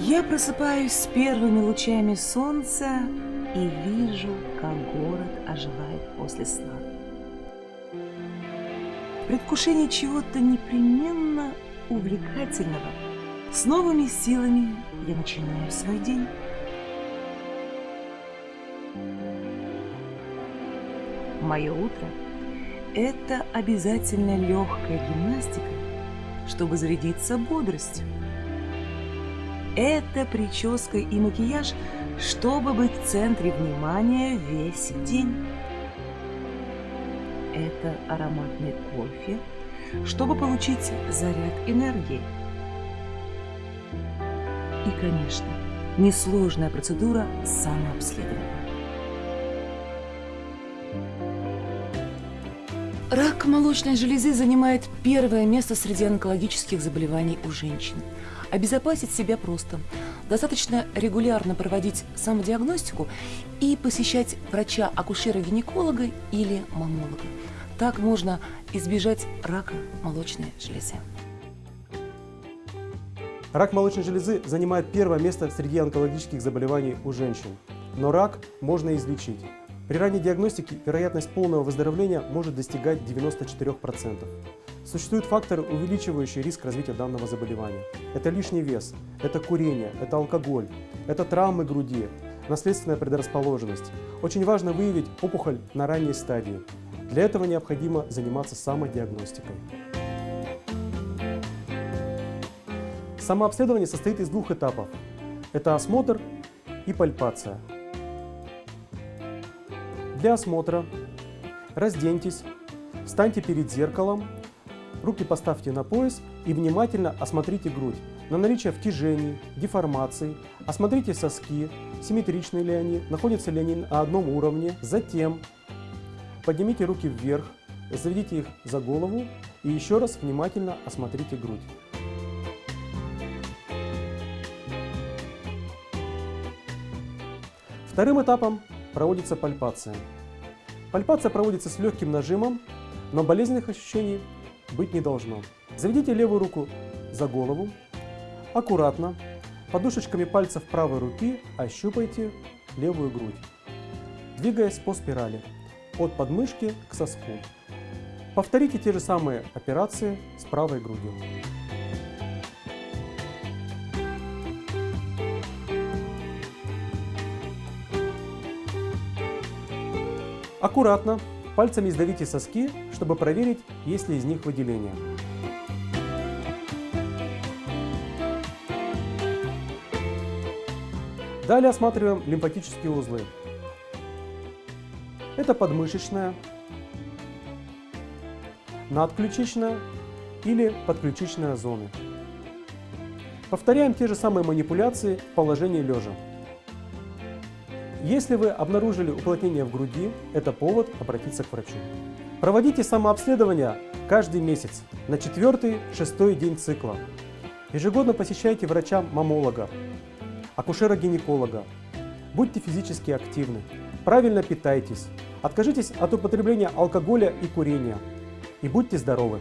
Я просыпаюсь с первыми лучами солнца и вижу, как город оживает после сна. В предвкушении чего-то непременно увлекательного с новыми силами я начинаю свой день. Мое утро – это обязательно легкая гимнастика, чтобы зарядиться бодростью. Это прическа и макияж, чтобы быть в центре внимания весь день. Это ароматный кофе, чтобы получить заряд энергии. И, конечно, несложная процедура самообследования. Рак молочной железы занимает первое место среди онкологических заболеваний у женщин. Обезопасить себя просто. Достаточно регулярно проводить самодиагностику и посещать врача-акушера-гинеколога или мамолога. Так можно избежать рака молочной железы. Рак молочной железы занимает первое место среди онкологических заболеваний у женщин. Но рак можно излечить. При ранней диагностике вероятность полного выздоровления может достигать 94%. Существуют факторы, увеличивающие риск развития данного заболевания. Это лишний вес, это курение, это алкоголь, это травмы груди, наследственная предрасположенность. Очень важно выявить опухоль на ранней стадии. Для этого необходимо заниматься самодиагностикой. Самообследование состоит из двух этапов. Это осмотр и пальпация. Для осмотра разденьтесь, встаньте перед зеркалом, руки поставьте на пояс и внимательно осмотрите грудь на наличие втяжений, деформаций, осмотрите соски, симметричны ли они, находятся ли они на одном уровне. Затем поднимите руки вверх, заведите их за голову и еще раз внимательно осмотрите грудь. Вторым этапом проводится пальпация. Пальпация проводится с легким нажимом, но болезненных ощущений быть не должно. Заведите левую руку за голову, аккуратно, подушечками пальцев правой руки ощупайте левую грудь, двигаясь по спирали от подмышки к соску. Повторите те же самые операции с правой грудью. Аккуратно пальцами сдавите соски, чтобы проверить, есть ли из них выделения. Далее осматриваем лимфатические узлы. Это подмышечная, надключичная или подключичная зоны. Повторяем те же самые манипуляции в положении лежа. Если вы обнаружили уплотнение в груди, это повод обратиться к врачу. Проводите самообследование каждый месяц на 4-6 день цикла. Ежегодно посещайте врача-мамолога, акушера-гинеколога. Будьте физически активны, правильно питайтесь, откажитесь от употребления алкоголя и курения и будьте здоровы!